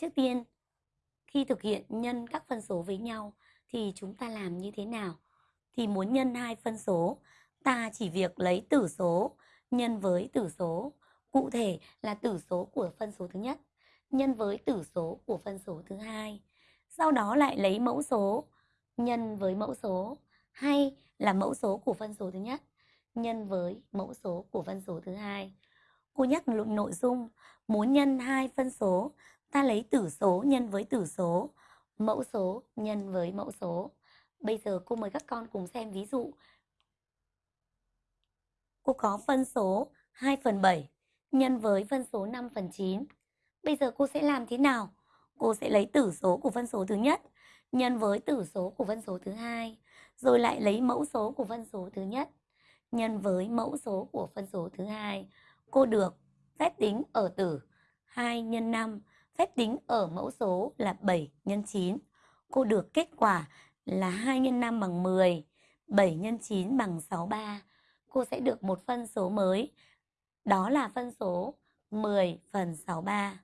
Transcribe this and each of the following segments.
Trước tiên, khi thực hiện nhân các phân số với nhau thì chúng ta làm như thế nào? Thì muốn nhân hai phân số, ta chỉ việc lấy tử số nhân với tử số, cụ thể là tử số của phân số thứ nhất nhân với tử số của phân số thứ hai. Sau đó lại lấy mẫu số nhân với mẫu số hay là mẫu số của phân số thứ nhất nhân với mẫu số của phân số thứ hai. Cô nhắc nội dung muốn nhân hai phân số, ta lấy tử số nhân với tử số, mẫu số nhân với mẫu số. Bây giờ cô mời các con cùng xem ví dụ. Cô có phân số 2 phần 7 nhân với phân số 5 phần 9. Bây giờ cô sẽ làm thế nào? Cô sẽ lấy tử số của phân số thứ nhất nhân với tử số của phân số thứ hai, rồi lại lấy mẫu số của phân số thứ nhất nhân với mẫu số của phân số thứ hai. Cô được phép tính ở tử 2 x 5, phép tính ở mẫu số là 7 x 9. Cô được kết quả là 2 x 5 bằng 10, 7 x 9 bằng 63. Cô sẽ được một phân số mới, đó là phân số 10 phần 63.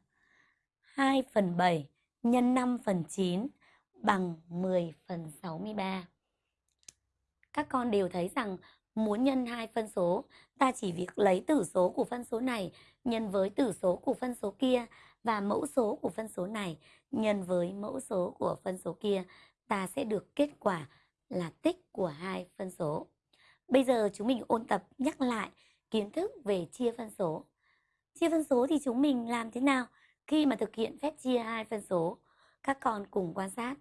2 phần 7 nhân 5 phần 9 bằng 10 phần 63. Các con đều thấy rằng muốn nhân hai phân số, ta chỉ việc lấy tử số của phân số này nhân với tử số của phân số kia và mẫu số của phân số này nhân với mẫu số của phân số kia, ta sẽ được kết quả là tích của hai phân số. Bây giờ chúng mình ôn tập nhắc lại kiến thức về chia phân số. Chia phân số thì chúng mình làm thế nào khi mà thực hiện phép chia hai phân số? Các con cùng quan sát.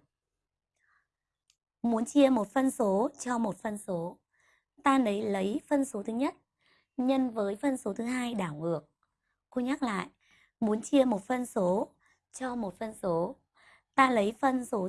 Muốn chia một phân số cho một phân số, ta lấy lấy phân số thứ nhất nhân với phân số thứ hai đảo ngược. Cô nhắc lại, muốn chia một phân số cho một phân số, ta lấy phân số